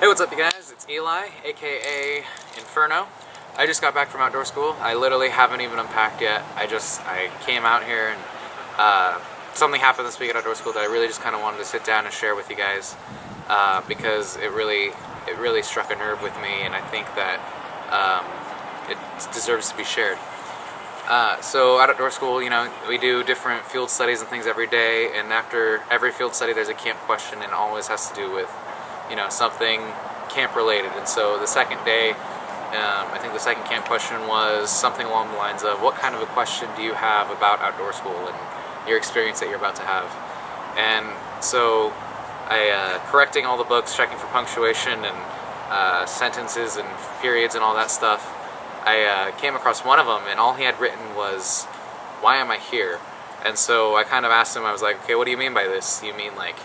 Hey, what's up you guys? It's Eli, aka Inferno. I just got back from outdoor school. I literally haven't even unpacked yet. I just, I came out here and uh, something happened this week at outdoor school that I really just kind of wanted to sit down and share with you guys uh, because it really, it really struck a nerve with me and I think that um, it deserves to be shared. Uh, so at outdoor school, you know, we do different field studies and things every day, and after every field study, there's a camp question, and always has to do with, you know, something camp related. And so the second day, um, I think the second camp question was something along the lines of, what kind of a question do you have about outdoor school and your experience that you're about to have? And so I uh, correcting all the books, checking for punctuation and uh, sentences and periods and all that stuff. I uh, came across one of them and all he had written was, why am I here? And so I kind of asked him, I was like, okay, what do you mean by this? You mean like,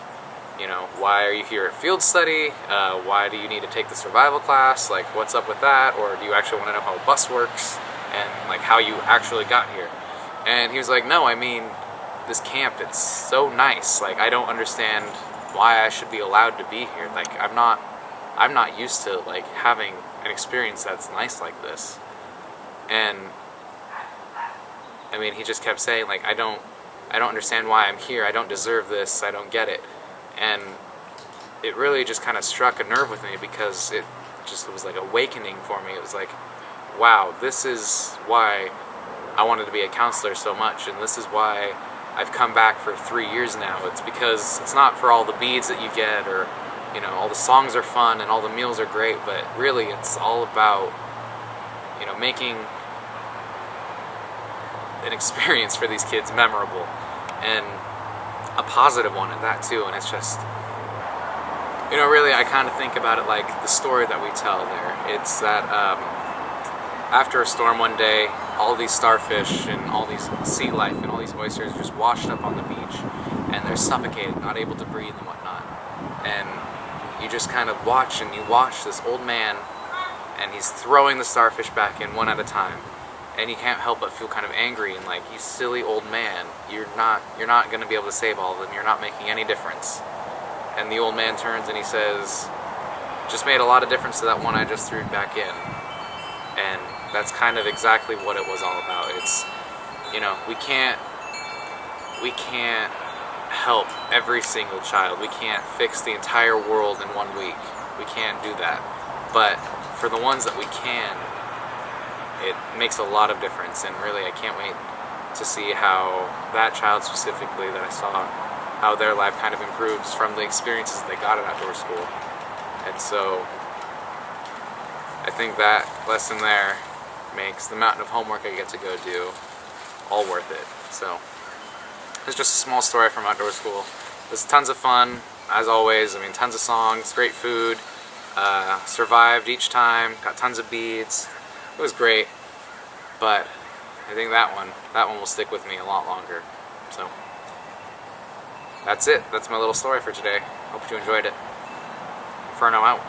you know, why are you here at field study? Uh, why do you need to take the survival class? Like, what's up with that? Or do you actually want to know how a bus works? And like how you actually got here? And he was like, no, I mean, this camp, it's so nice. Like, I don't understand why I should be allowed to be here. Like, I'm not, I'm not used to like having an experience that's nice like this and I mean he just kept saying like I don't I don't understand why I'm here I don't deserve this I don't get it and it really just kind of struck a nerve with me because it just was like awakening for me. It was like wow this is why I wanted to be a counselor so much and this is why I've come back for three years now. It's because it's not for all the beads that you get or you know all the songs are fun and all the meals are great but really it's all about you know making an experience for these kids memorable. And a positive one at that too and it's just you know really I kind of think about it like the story that we tell there. It's that um, after a storm one day all these starfish and all these sea life and all these oysters just washed up on the beach and they're suffocated not able to breathe and whatnot. And you just kind of watch and you watch this old man and he's throwing the starfish back in one at a time and you can't help but feel kind of angry and like you silly old man. You're not you're not going to be able to save all of them. You're not making any difference. And the old man turns and he says just made a lot of difference to that one I just threw back in. And that's kind of exactly what it was all about. It's you know we can't we can't help every single child. We can't fix the entire world in one week. We can't do that. But for the ones that we can it makes a lot of difference and really I can't wait to see how that child specifically that I saw how their life kind of improves from the experiences they got at outdoor school. And so I think that lesson there makes the mountain of homework I get to go do all worth it. So it's just a small story from outdoor school. It was tons of fun as always. I mean tons of songs great food uh, survived each time got tons of beads it was great, but I think that one, that one will stick with me a lot longer. So, that's it. That's my little story for today. Hope you enjoyed it. Inferno out.